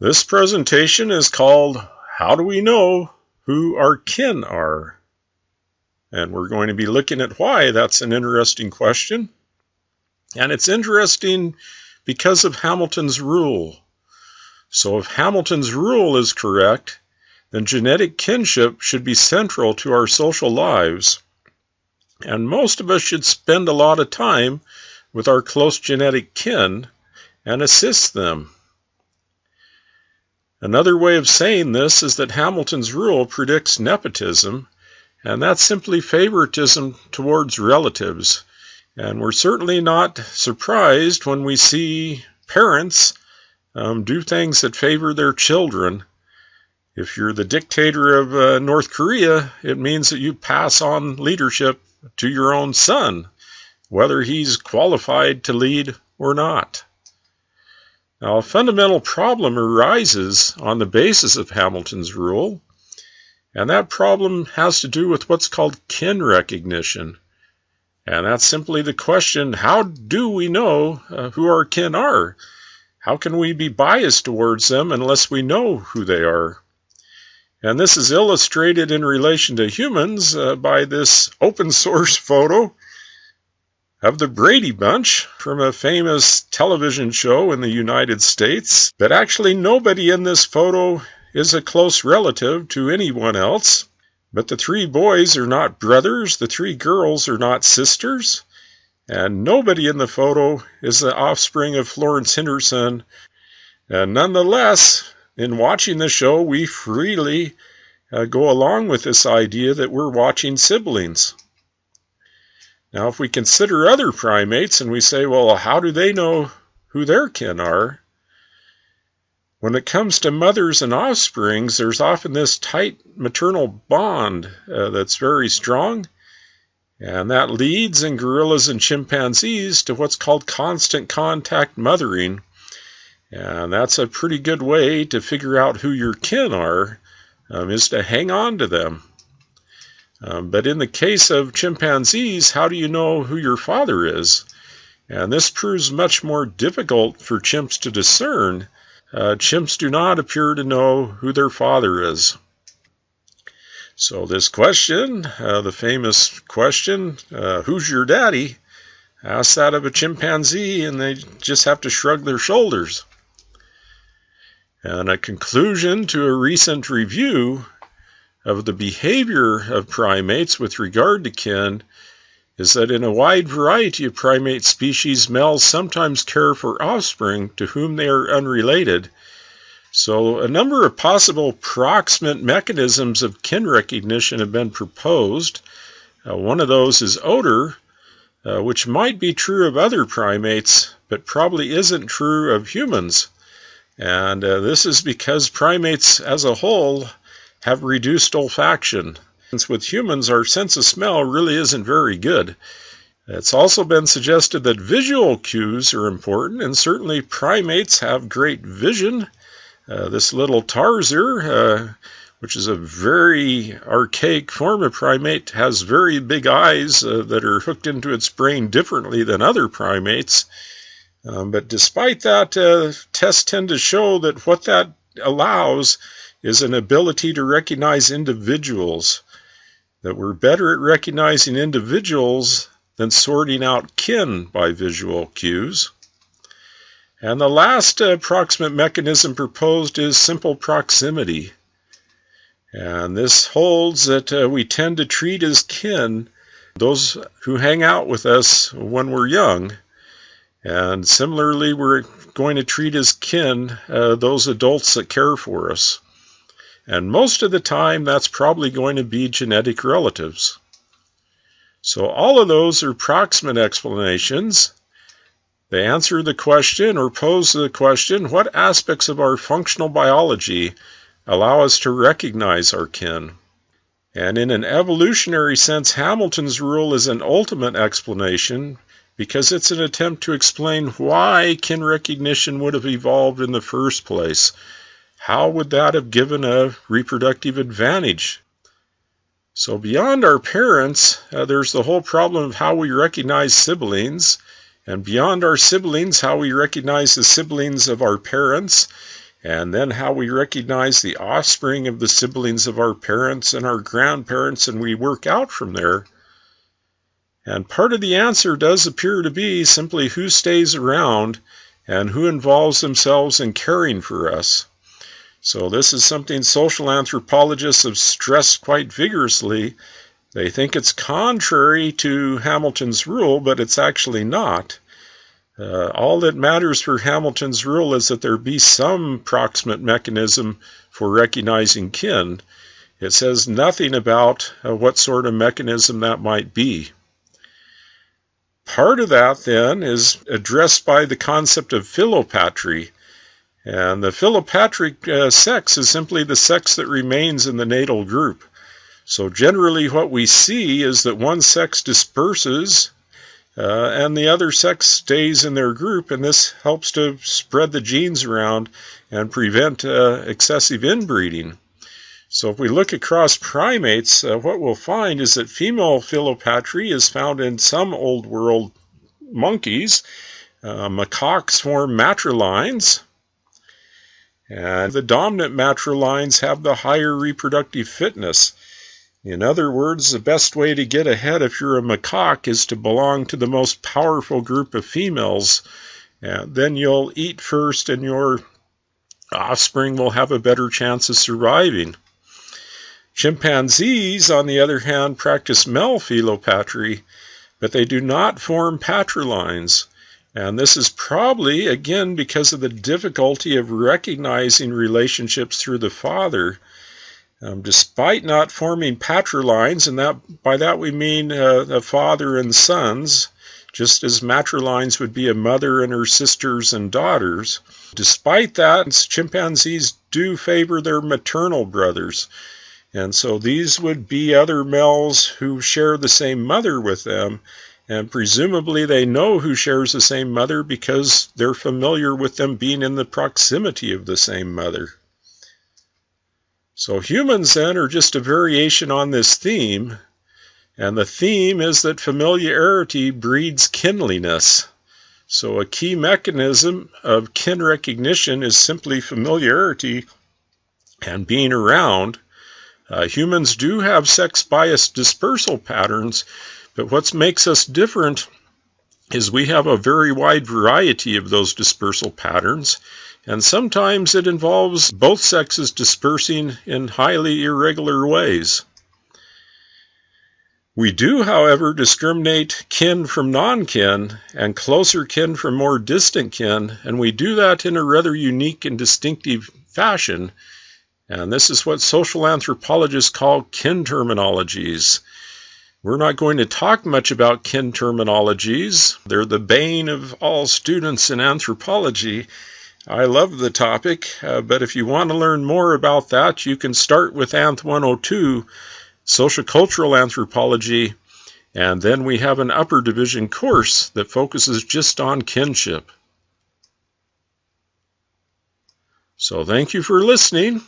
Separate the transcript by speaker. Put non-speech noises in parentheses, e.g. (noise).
Speaker 1: This presentation is called How Do We Know Who Our Kin Are? And we're going to be looking at why that's an interesting question. And it's interesting because of Hamilton's rule. So if Hamilton's rule is correct, then genetic kinship should be central to our social lives. And most of us should spend a lot of time with our close genetic kin and assist them. Another way of saying this is that Hamilton's rule predicts nepotism, and that's simply favoritism towards relatives. And we're certainly not surprised when we see parents um, do things that favor their children. If you're the dictator of uh, North Korea, it means that you pass on leadership to your own son, whether he's qualified to lead or not. Now, a fundamental problem arises on the basis of Hamilton's rule, and that problem has to do with what's called kin recognition. And that's simply the question how do we know uh, who our kin are? How can we be biased towards them unless we know who they are? And this is illustrated in relation to humans uh, by this open source (laughs) photo of the Brady Bunch from a famous television show in the United States. But actually, nobody in this photo is a close relative to anyone else. But the three boys are not brothers, the three girls are not sisters, and nobody in the photo is the offspring of Florence Henderson. And nonetheless, in watching the show, we freely uh, go along with this idea that we're watching siblings. Now, if we consider other primates and we say, well, how do they know who their kin are? When it comes to mothers and offsprings, there's often this tight maternal bond uh, that's very strong, and that leads in gorillas and chimpanzees to what's called constant contact mothering, and that's a pretty good way to figure out who your kin are, um, is to hang on to them. Um, but in the case of chimpanzees, how do you know who your father is? And this proves much more difficult for chimps to discern. Uh, chimps do not appear to know who their father is. So, this question, uh, the famous question, uh, who's your daddy? Ask that of a chimpanzee, and they just have to shrug their shoulders. And a conclusion to a recent review of the behavior of primates with regard to kin is that in a wide variety of primate species, males sometimes care for offspring to whom they are unrelated. So, a number of possible proximate mechanisms of kin recognition have been proposed. Uh, one of those is odor, uh, which might be true of other primates, but probably isn't true of humans. And uh, this is because primates as a whole have reduced olfaction. Since with humans, our sense of smell really isn't very good. It's also been suggested that visual cues are important, and certainly primates have great vision. Uh, this little tarsier, uh, which is a very archaic form of primate, has very big eyes uh, that are hooked into its brain differently than other primates. Um, but despite that, uh, tests tend to show that what that allows is an ability to recognize individuals, that we're better at recognizing individuals than sorting out kin by visual cues. And the last uh, approximate mechanism proposed is simple proximity. And this holds that uh, we tend to treat as kin those who hang out with us when we're young and similarly, we're going to treat as kin uh, those adults that care for us. And most of the time, that's probably going to be genetic relatives. So, all of those are proximate explanations. They answer the question or pose the question what aspects of our functional biology allow us to recognize our kin? And in an evolutionary sense, Hamilton's rule is an ultimate explanation because it's an attempt to explain why kin recognition would have evolved in the first place. How would that have given a reproductive advantage? So, beyond our parents, uh, there's the whole problem of how we recognize siblings, and beyond our siblings, how we recognize the siblings of our parents, and then how we recognize the offspring of the siblings of our parents and our grandparents, and we work out from there. And part of the answer does appear to be simply who stays around and who involves themselves in caring for us. So, this is something social anthropologists have stressed quite vigorously. They think it's contrary to Hamilton's rule, but it's actually not. Uh, all that matters for Hamilton's rule is that there be some proximate mechanism for recognizing kin. It says nothing about uh, what sort of mechanism that might be. Part of that, then, is addressed by the concept of philopatry. And the philopatric uh, sex is simply the sex that remains in the natal group. So, generally, what we see is that one sex disperses uh, and the other sex stays in their group, and this helps to spread the genes around and prevent uh, excessive inbreeding. So, if we look across primates, uh, what we'll find is that female philopatry is found in some old world monkeys. Uh, macaques form matrilines, and the dominant matrilines have the higher reproductive fitness. In other words, the best way to get ahead if you're a macaque is to belong to the most powerful group of females. And then you'll eat first, and your offspring will have a better chance of surviving. Chimpanzees, on the other hand, practice male philopatry, but they do not form patrilines. And this is probably, again, because of the difficulty of recognizing relationships through the father. Um, despite not forming patrilines, and that by that we mean uh, a father and sons, just as matrilines would be a mother and her sisters and daughters. Despite that, chimpanzees do favor their maternal brothers. And so these would be other males who share the same mother with them, and presumably they know who shares the same mother because they're familiar with them being in the proximity of the same mother. So humans then are just a variation on this theme, and the theme is that familiarity breeds kinliness. So a key mechanism of kin recognition is simply familiarity and being around. Uh, humans do have sex biased dispersal patterns, but what makes us different is we have a very wide variety of those dispersal patterns, and sometimes it involves both sexes dispersing in highly irregular ways. We do, however, discriminate kin from non kin and closer kin from more distant kin, and we do that in a rather unique and distinctive fashion. And this is what social anthropologists call kin terminologies. We're not going to talk much about kin terminologies. They're the bane of all students in anthropology, I love the topic, uh, but if you want to learn more about that, you can start with Anth 102, Social Cultural Anthropology, and then we have an upper division course that focuses just on kinship. So thank you for listening.